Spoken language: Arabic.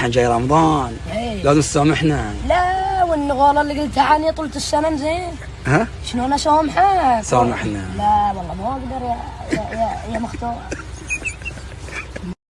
الحين جاي رمضان إيه. لازم تسامحنا لا والنغولة اللي قلتها عني طولة السنة زين ها شلون اسامحك؟ سامحنا. لا والله ما أقدر يا يا يا, يا مختار